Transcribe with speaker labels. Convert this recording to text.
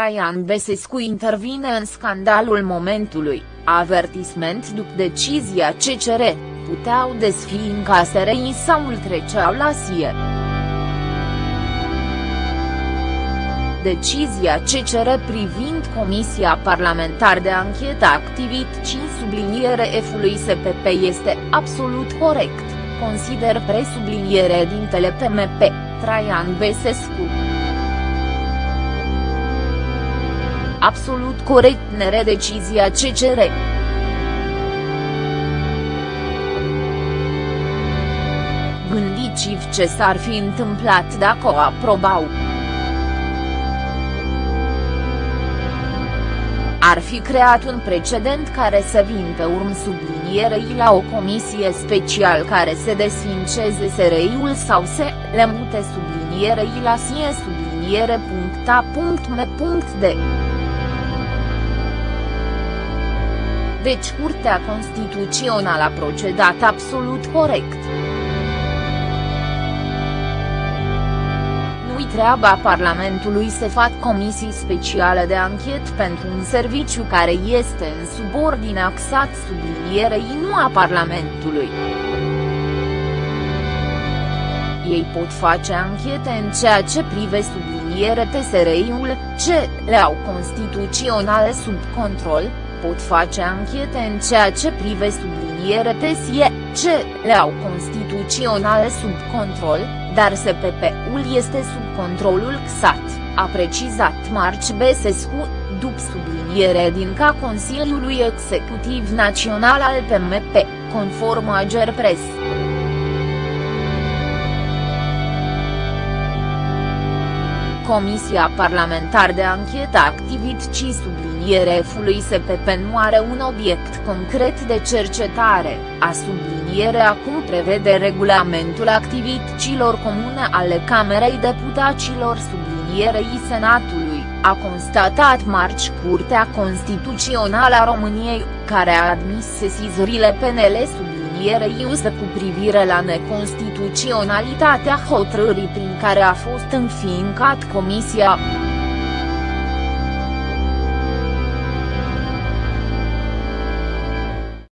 Speaker 1: Traian Besescu intervine în scandalul momentului, avertisment după decizia CCR, puteau desfi în caserei sau îl treceau la SIE. Decizia CCR privind Comisia Parlamentar de Anchetă activit 5 subliniere F-ului SPP este absolut corect, consider presubliniere din PMP, Traian Besescu. Absolut corect nere decizia CCR. Gândiți-vă ce s-ar fi întâmplat dacă o aprobau. Ar fi creat un precedent care să vin pe urmă sublinierei la o comisie special care se desfinceze SRI-ul sau se le mute sublinierei la sie subliniere deci Curtea Constituțională a procedat absolut corect. Nu-i treaba Parlamentului să fac comisii speciale de anchet pentru un serviciu care este în subordine axat sublinierei nu a Parlamentului. Ei pot face anchete în ceea ce prive subliniere TSRI-ul, ce le-au constituționale sub control, pot face anchete în ceea ce prive subliniere tesie, ce le-au constituționale sub control, dar SPP-ul este sub controlul XAT, a precizat Marci Besescu, după subliniere din ca Consiliului Executiv Național al PMP, conform Ager Comisia Parlamentar de Anchetă Activit ci subliniere F-ului SPP nu are un obiect concret de cercetare, a subliniere acum prevede regulamentul activităților comune ale Camerei Deputaților sublinierei Senatului, a constatat marci Curtea Constituțională a României, care a admis sesizările PNL subliniere sublinierei usă cu privire la neconstituționalitatea hotărârii prin care a fost înfiincat comisia.